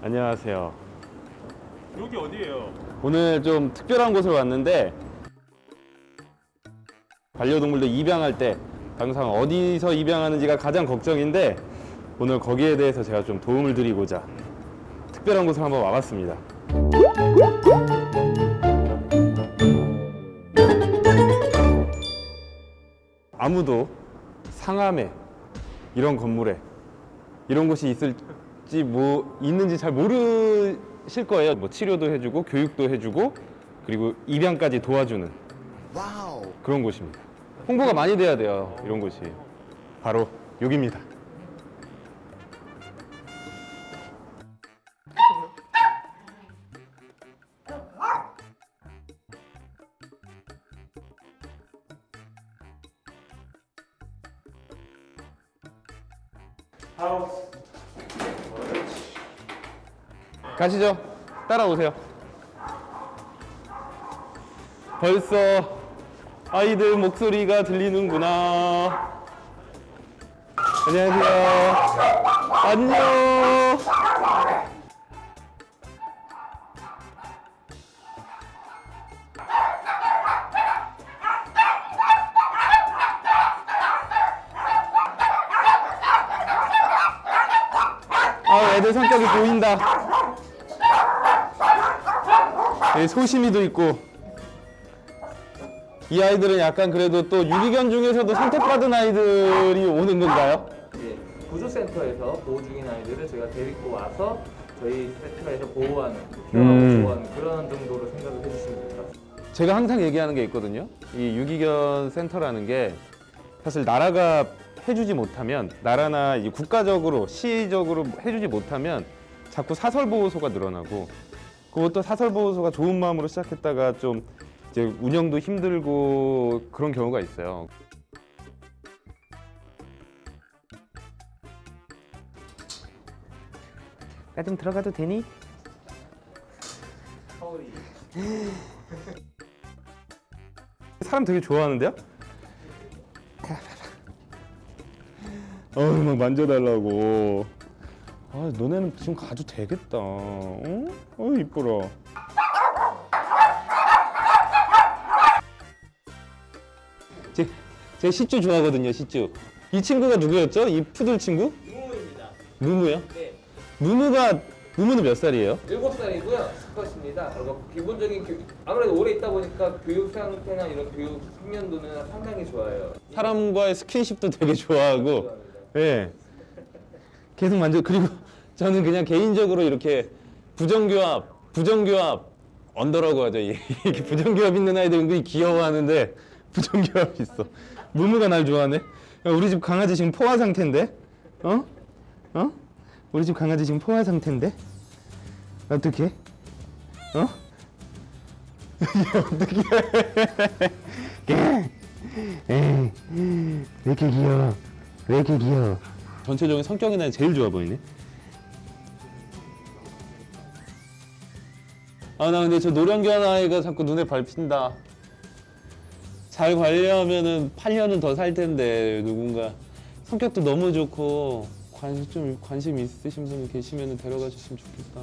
안녕하세요. 여기 어디예요? 오늘 좀 특별한 곳을 왔는데 반려동물들 입양할 때 항상 어디서 입양하는지가 가장 걱정인데 오늘 거기에 대해서 제가 좀 도움을 드리고자 특별한 곳을 한번 와봤습니다. 아무도 상암에 이런 건물에 이런 곳이 있을 지 뭐 있는지 잘 모르실 거예요. 뭐 치료도 해주고 교육도 해주고 그리고 입양까지 도와주는 그런 곳입니다. 홍보가 많이 돼야 돼요. 이런 곳이 바로 여기입니다. 가시죠. 따라오세요. 벌써 아이들 목소리가 들리는구나. 안녕하세요. 안녕. 아, 애들 성격이 보인다. 예, 소심이도 있고. 이 아이들은 약간 그래도 또 유기견 중에서도 선택받은 아이들이 오는 건가요? 이제 구조센터에서 보호 중인 아이들을 저희가 데리고 와서 저희 센터에서 보호하는, 음. 보호하는 그런 정도로 생각을 해주시면 될 것 같습니다. 제가 항상 얘기하는 게 있거든요. 이 유기견 센터라는 게 사실 나라가 해주지 못하면 나라나 이 국가적으로 시적으로 해주지 못하면 자꾸 사설 보호소가 늘어나고 그것도 사설 보호소가 좋은 마음으로 시작했다가 좀 이제 운영도 힘들고 그런 경우가 있어요. 나 좀 들어가도 되니? 서울이 사람 되게 좋아하는데요? 어막 만져달라고. 아 너네는 지금 가도 되겠다. 어? 어 이뻐라. 제, 제 시쭈 좋아하거든요 시쭈. 이 친구가 누구였죠? 이 푸들 친구? 무무입니다. 무무요? 네. 무무가 무무는 몇 살이에요? 7살이고요. 수컷입니다. 그리고 기본적인 교육, 아무래도 오래 있다 보니까 교육 상태나 이런 교육 숙련도는 상당히 좋아요. 사람과의 스킨십도 되게 좋아하고. 예. 계속 만져 그리고 저는 그냥 개인적으로 이렇게 부정교합, 부정교합 언더라고 하죠. 이- 이렇게 부정교합 있는 아이들 은근히 귀여워하는데 부정교합 있어. 무무가 날 좋아하네. 야, 우리 집 강아지 지금 포화 상태인데, 어? 어? 우리 집 강아지 지금 포화 상태인데, 어떻게? 어? 어떻게? 왜 이렇게 귀여워? 왜 이렇게 귀여워? 전체적인 성격이나 제일 좋아 보이네. 아 나 근데 저 노령견 아이가 자꾸 눈에 밟힌다. 잘 관리하면은 8년은 더 살 텐데 누군가 성격도 너무 좋고 관심 좀 관심 있으신 분이 계시면 데려가 주시면 좋겠다.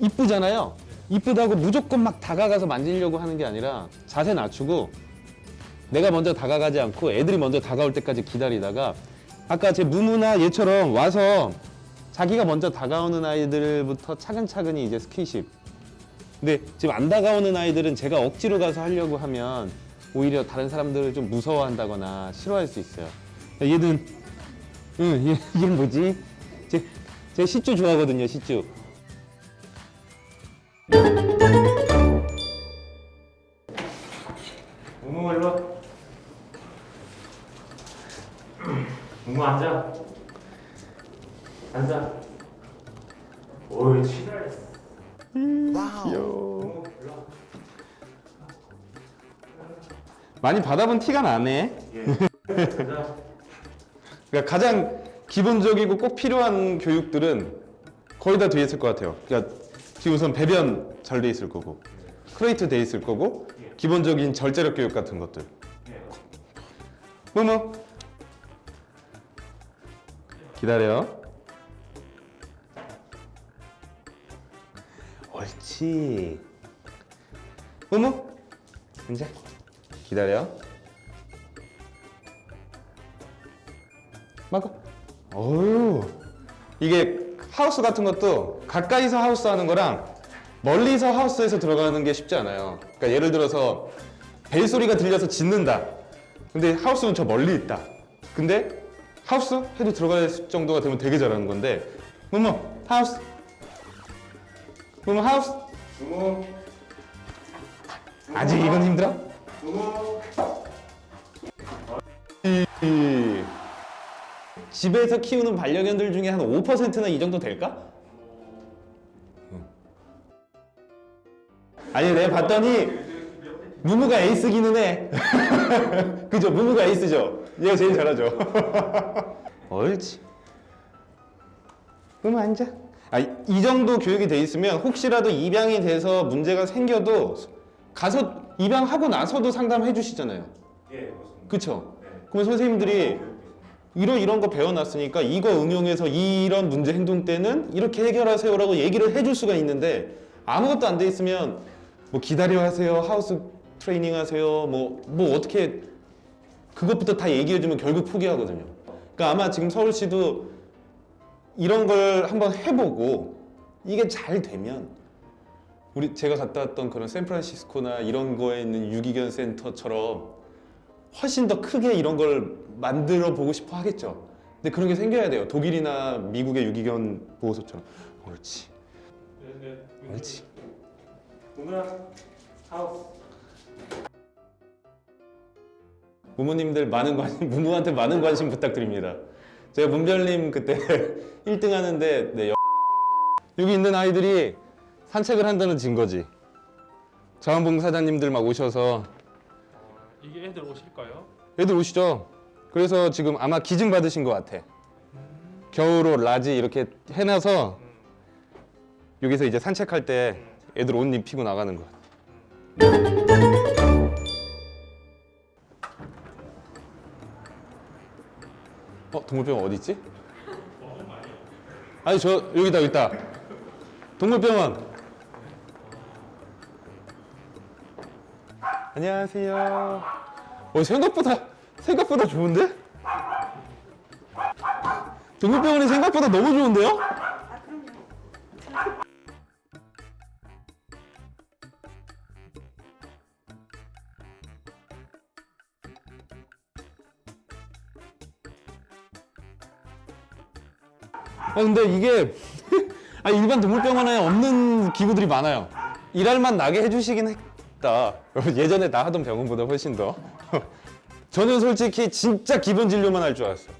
이쁘잖아요. 이쁘다고 무조건 막 다가가서 만지려고 하는 게 아니라 자세 낮추고 내가 먼저 다가가지 않고 애들이 먼저 다가올 때까지 기다리다가 아까 제 무무나 얘처럼 와서 자기가 먼저 다가오는 아이들부터 차근차근히 이제 스킨십. 근데 지금 안 다가오는 아이들은 제가 억지로 가서 하려고 하면 오히려 다른 사람들을 좀 무서워한다거나 싫어할 수 있어요. 얘는 응, 얘, 얘 뭐지? 제, 제 시쭈 좋아하거든요, 시쭈. 많이 받아본 티가 나네. 예. 앉아. 그러니까 가장 기본적이고 꼭 필요한 교육들은 거의 다 돼 있을 것 같아요. 그러니까 지금 우선 배변 잘 돼 있을 거고, crate 돼 있을 거고, 기본적인 절제력 교육 같은 것들. 예. 무무. 기다려. 옳지. 무무 이제 기다려. 막아. 어유 이게 하우스 같은 것도 가까이서 하우스 하는 거랑 멀리서 하우스에서 들어가는 게 쉽지 않아요. 그러니까 예를 들어서 벨 소리가 들려서 짖는다. 근데 하우스는 저 멀리 있다. 근데 하우스 해도 들어갈 정도가 되면 되게 잘하는 건데 무무 하우스 무무 하우스 무무 아직 이건 힘들어? 이- 집에서 키우는 반려견들 중에 한 5%나 이 정도 될까? 응. 아니 내가 봤더니 무무가 에이스기는 해 그죠? 무무가 에이스죠? 얘가 제일 잘하죠 옳지 무무 앉아 아, 이 정도 교육이 돼 있으면 혹시라도 입양이 돼서 문제가 생겨도 가서 입양하고 나서도 상담해 주시잖아요 예 맞습니다 그쵸? 네. 그러면 선생님들이 이런 이런 거 배워놨으니까 이거 응용해서 이런 문제 행동 때는 이렇게 해결하세요 라고 얘기를 해줄 수가 있는데 아무것도 안 돼 있으면 뭐 기다려 하세요 하우스 트레이닝 하세요 뭐 뭐 어떻게 그것부터 다 얘기해주면 결국 포기하거든요 그러니까 아마 지금 서울시도 이런 걸 한번 해보고 이게 잘 되면 우리 제가 갔다 왔던 그런 샌프란시스코나 이런 거에 있는 유기견 센터처럼 훨씬 더 크게 이런 걸 만들어 보고 싶어 하겠죠. 근데 그런 게 생겨야 돼요. 독일이나 미국의 유기견 보호소처럼. 옳지. 네 네 옳지. 무무야 하우스 부모님들 많은 관심, 부모한테 많은 관심 부탁드립니다. 제가 문별님 그때 1등 하는데 네, 여- 여기 있는 아이들이 산책을 한다는 증거지. 자원봉사자님들 막 오셔서 이게 애들 오실까요? 애들 오시죠. 그래서 지금 아마 기증 받으신 것 같아. 겨울옷 large 이렇게 해놔서 여기서 이제 산책할 때 애들 옷 입히고 나가는 거야. 어 동물병원 어디 있지? 아니 저 여기다 여기 있다. 동물병원. 안녕하세요. 어 생각보다 생각보다 좋은데? 동물병원이 생각보다 너무 좋은데요? 아 근데 이게 아 일반 동물병원에 없는 기구들이 많아요. 일할만 나게 해주시긴 했 다. 예전에 나 하던 병원보다 훨씬 더. 저는 솔직히 진짜 기본 진료만 할 줄 알았어요.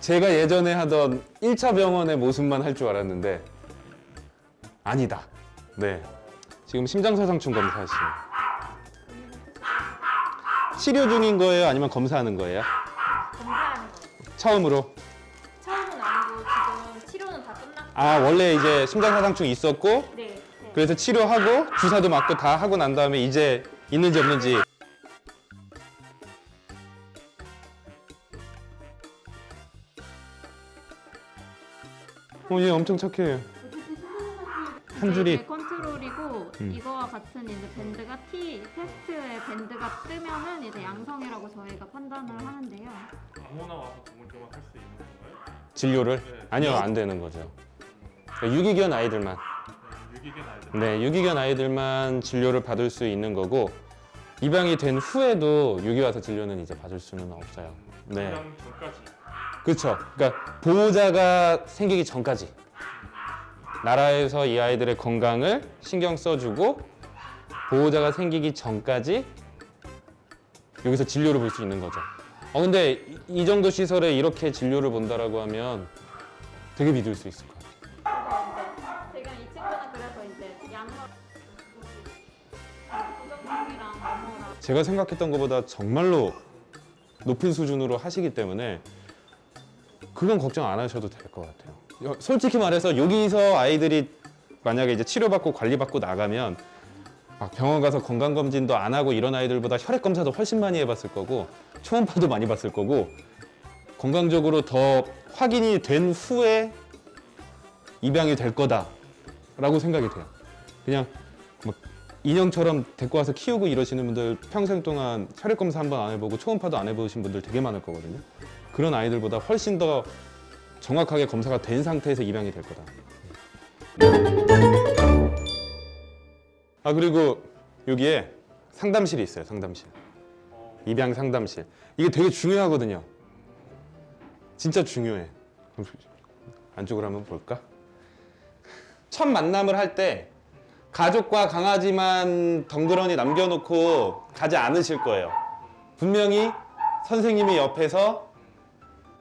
제가 예전에 하던 1차 병원의 모습만 할 줄 알았는데 아니다. 네. 지금 심장사상충 검사하시는 치료 중인 거예요? 아니면 검사하는 거예요? 검사하는 거. 처음으로? 처음은 아니고 지금 치료는 다 끝났고. 아 원래 이제 심장사상충 있었고. 그래서 치료하고 주사도 맞고 다 하고 난 다음에 이제 있는지 없는지 어, 얘 엄청 착해. 한 줄이- 이게 컨트롤이고 음. 이거와 같은 이제 밴드가 T 테스트에 밴드가 뜨면은 이제 양성이라고 저희가 판단을 하는데요. 아무나 와서 동물병원 할수 있는 건가요? 진료를? 네. 아니요, 안 되는 거죠. 그러니까 유기견 아이들만. 네, 유기견 아이들 네, 유기견 아이들만 진료를 받을 수 있는 거고 입양이 된 후에도 유기 와서 진료는 이제 받을 수는 없어요. 네. 입양 전까지 그렇죠. 그러니까 보호자가 생기기 전까지 나라에서 이 아이들의 건강을 신경 써주고 보호자가 생기기 전까지 여기서 진료를 볼 수 있는 거죠. 어 근데 이- 이 정도 시설에 이렇게 진료를 본다라고 하면 되게 믿을 수 있을 것 같아요. 제가 생각했던 것보다 정말로 높은 수준으로 하시기 때문에 그건 걱정 안 하셔도 될 것 같아요. 여- 솔직히 말해서 여기서 아이들이 만약에 이제 치료받고 관리받고 나가면 막 병원 가서 건강 검진도 안 하고 이런 아이들보다 혈액 검사도 훨씬 많이 해봤을 거고 초음파도 많이 봤을 거고 건강적으로 더 확인이 된 후에 입양이 될 거다. 라고 생각이 돼요. 그냥 막 인형처럼 데리고 와서 키우고 이러시는 분들 평생 동안 혈액 검사 한 번 안 해보고 초음파도 안 해보신 분들 되게 많을 거거든요. 그런 아이들보다 훨씬 더 정확하게 검사가 된 상태에서 입양이 될 거다. 아 그리고 여기에 상담실이 있어요. 상담실. 입양 상담실. 이게 되게 중요하거든요. 진짜 중요해. 안쪽으로 한번 볼까? 첫 만남을 할 때 가족과 강아지만 덩그러니 남겨놓고 가지 않으실 거예요. 분명히 선생님이 옆에서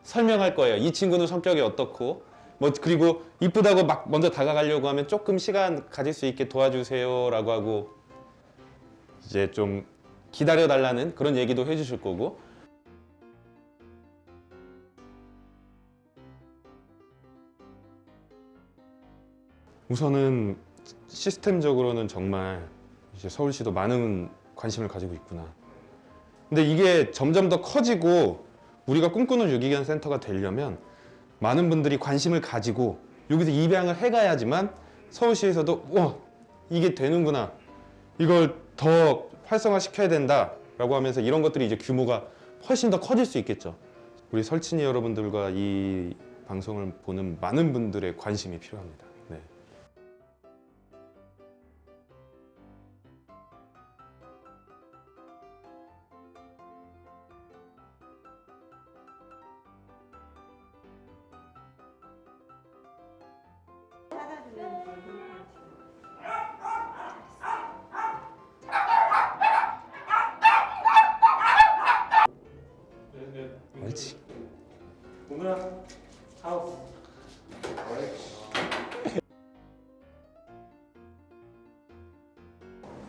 설명할 거예요. 이 친구는 성격이 어떻고 뭐 그리고 이쁘다고 막 먼저 다가가려고 하면 조금 시간 가질 수 있게 도와주세요 라고 하고 이제 좀 기다려 달라는 그런 얘기도 해주실 거고 우선은 시스템적으로는 정말 이제 서울시도 많은 관심을 가지고 있구나. 근데 이게 점점 더 커지고 우리가 꿈꾸는 유기견 센터가 되려면 많은 분들이 관심을 가지고 여기서 입양을 해가야지만 서울시에서도 와 이게 되는구나 이걸 더 활성화 시켜야 된다 라고 하면서 이런 것들이 이제 규모가 훨씬 더 커질 수 있겠죠. 우리 설친이 여러분들과 이 방송을 보는 많은 분들의 관심이 필요합니다. 네. 옳지. 오늘 하우스.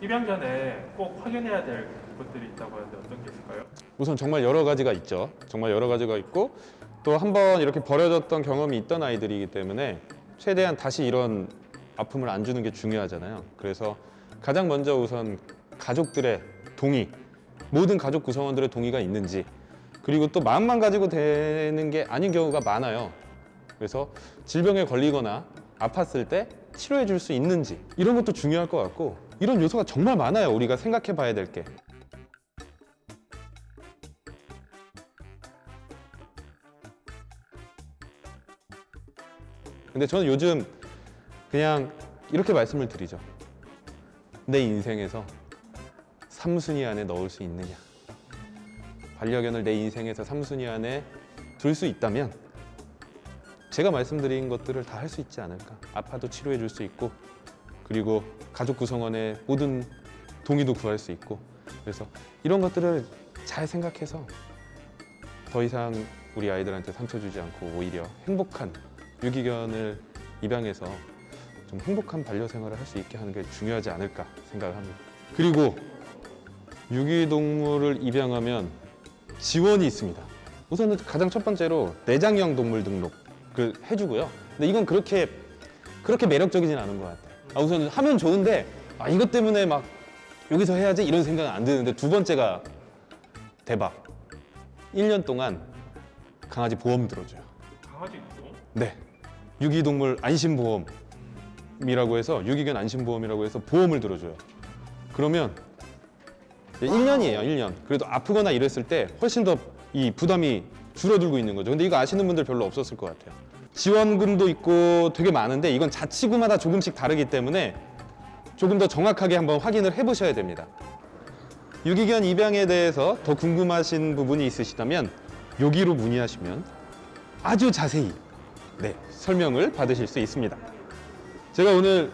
입양 전에 꼭 확인해야 될 것들이 있다고 하는데 어떤 게 있을까요? 우선 정말 여러 가지가 있죠. 정말 여러 가지가 있고 또 한 번 이렇게 버려졌던 경험이 있던 아이들이기 때문에 최대한 다시 이런 아픔을 안 주는 게 중요하잖아요. 그래서 가장 먼저 우선 가족들의 동의, 모든 가족 구성원들의 동의가 있는지 그리고 또 마음만 가지고 되는 게 아닌 경우가 많아요. 그래서 질병에 걸리거나 아팠을 때 치료해 줄 수 있는지 이런 것도 중요할 것 같고 이런 요소가 정말 많아요. 우리가 생각해 봐야 될 게. 근데 저는 요즘 그냥 이렇게 말씀을 드리죠. 내 인생에서 3순위 안에 넣을 수 있느냐. 반려견을 내 인생에서 3순위 안에 둘 수 있다면 제가 말씀드린 것들을 다 할 수 있지 않을까. 아파도 치료해 줄 수 있고 그리고 가족 구성원의 모든 동의도 구할 수 있고 그래서 이런 것들을 잘 생각해서 더 이상 우리 아이들한테 상처 주지 않고 오히려 행복한 유기견을 입양해서 좀 행복한 반려 생활을 할 수 있게 하는 게 중요하지 않을까 생각을 합니다. 그리고 유기동물을 입양하면 지원이 있습니다. 우선은 가장 첫 번째로 내장형 동물 등록을 해주고요. 근데 이건 그렇게 그렇게 매력적이진 않은 것 같아요. 아, 우선 하면 좋은데 아, 이것 때문에 막 여기서 해야지 이런 생각은 안 드는데 두 번째가 대박. 1년 동안 강아지 보험 들어줘요. 강아지 있고 네. 유기동물 안심보험이라고 해서 유기견 안심보험이라고 해서 보험을 들어줘요. 그러면 1년이에요, 1년. 그래도 아프거나 이랬을 때 훨씬 더 이 부담이 줄어들고 있는 거죠. 근데 이거 아시는 분들 별로 없었을 것 같아요. 지원금도 있고 되게 많은데 이건 자치구마다 조금씩 다르기 때문에 조금 더 정확하게 한번 확인을 해보셔야 됩니다. 유기견 입양에 대해서 더 궁금하신 부분이 있으시다면 여기로 문의하시면 아주 자세히 네, 설명을 받으실 수 있습니다. 제가 오늘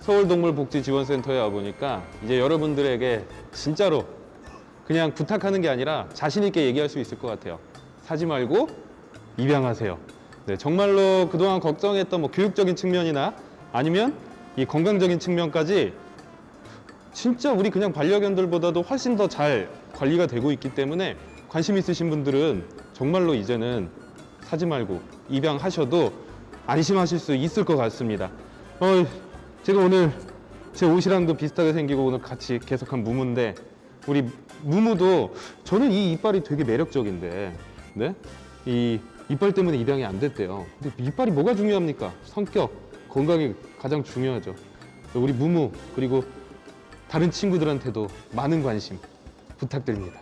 서울동물복지지원센터에 와보니까 이제 여러분들에게 진짜로 그냥 부탁하는 게 아니라 자신 있게 얘기할 수 있을 것 같아요. 사지 말고 입양하세요. 네, 정말로 그동안 걱정했던 뭐 교육적인 측면이나 아니면 이 건강적인 측면까지 진짜 우리 그냥 반려견들보다도 훨씬 더 잘 관리가 되고 있기 때문에 관심 있으신 분들은 정말로 이제는 사지 말고 입양하셔도 안심하실 수 있을 것 같습니다. 어, 제가 오늘 제 옷이랑도 비슷하게 생기고 오늘 같이 계속한 무무인데 우리 무무도 저는 이 이빨이 되게 매력적인데 네? 이 이빨 때문에 입양이 안 됐대요. 근데 이빨이 뭐가 중요합니까? 성격, 건강이 가장 중요하죠. 우리 무무 그리고 다른 친구들한테도 많은 관심 부탁드립니다.